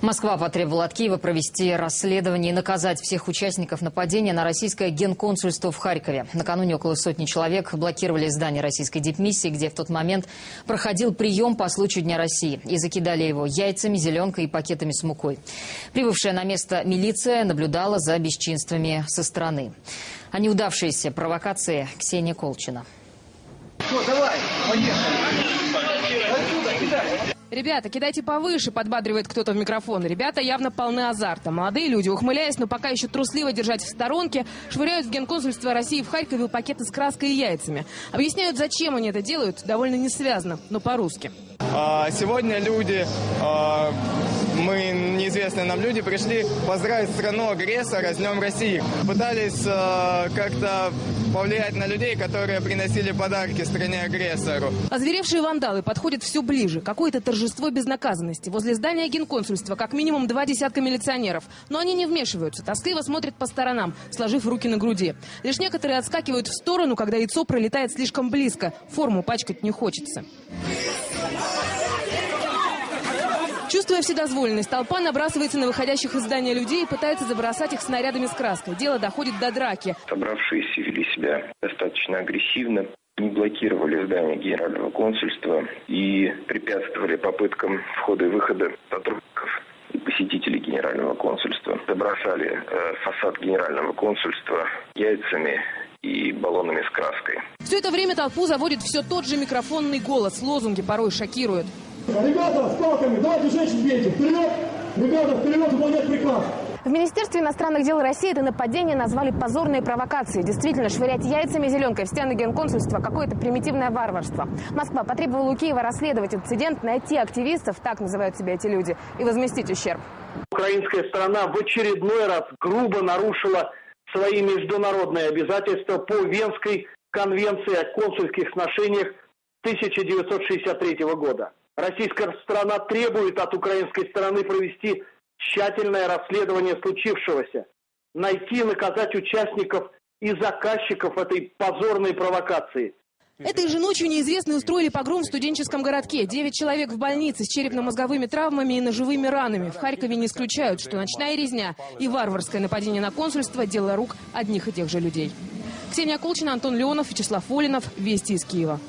Москва потребовала от Киева провести расследование и наказать всех участников нападения на российское генконсульство в Харькове. Накануне около сотни человек блокировали здание российской дипмиссии, где в тот момент проходил прием по случаю Дня России. И закидали его яйцами, зеленкой и пакетами с мукой. Прибывшая на место милиция наблюдала за бесчинствами со стороны. О неудавшейся провокации Ксения Колчина. Все, давай, поехали. Ребята, кидайте повыше, подбадривает кто-то в микрофон. Ребята явно полны азарта. Молодые люди, ухмыляясь, но пока еще трусливо держать в сторонке, швыряют в генконсульство России в Харькове пакеты с краской и яйцами. Объясняют, зачем они это делают, довольно несвязно, но по-русски. А, сегодня люди, а, мы неизвестные нам люди, пришли поздравить страну агрессора с Днем России. Пытались а, как-то повлиять на людей, которые приносили подарки стране-агрессору. Озверевшие вандалы подходят все ближе. Какое-то торжество безнаказанности. Возле здания генконсульства как минимум два десятка милиционеров. Но они не вмешиваются. Тоскливо смотрят по сторонам, сложив руки на груди. Лишь некоторые отскакивают в сторону, когда яйцо пролетает слишком близко. Форму пачкать не хочется. Чувствуя вседозволенность, толпа набрасывается на выходящих из здания людей и пытается забросать их снарядами с краской. Дело доходит до драки. Собравшиеся вели себя достаточно агрессивно, не блокировали здание генерального консульства и препятствовали попыткам входа и выхода сотрудников и посетителей генерального консульства. Забросали э, фасад генерального консульства яйцами и баллонами с краской. Все это время толпу заводит все тот же микрофонный голос. Лозунги порой шокируют. Ребята, с палками, давайте женщин бейте. Вперед! Ребята, вперед, выполнять приказ. В Министерстве иностранных дел России это нападение назвали позорной провокацией. Действительно, швырять яйцами зеленкой в стены генконсульства – какое-то примитивное варварство. Москва потребовала у Киева расследовать инцидент, найти активистов, так называют себя эти люди, и возместить ущерб. Украинская сторона в очередной раз грубо нарушила свои международные обязательства по Венской конвенции о консульских сношениях 1963 года. Российская сторона требует от украинской стороны провести тщательное расследование случившегося, найти и наказать участников и заказчиков этой позорной провокации. Этой же ночью неизвестные устроили погром в студенческом городке. Девять человек в больнице с черепно-мозговыми травмами и ножевыми ранами. В Харькове не исключают, что ночная резня и варварское нападение на консульство – дело рук одних и тех же людей. Ксения Колчина, Антон Леонов, Вячеслав Волинов. Вести из Киева.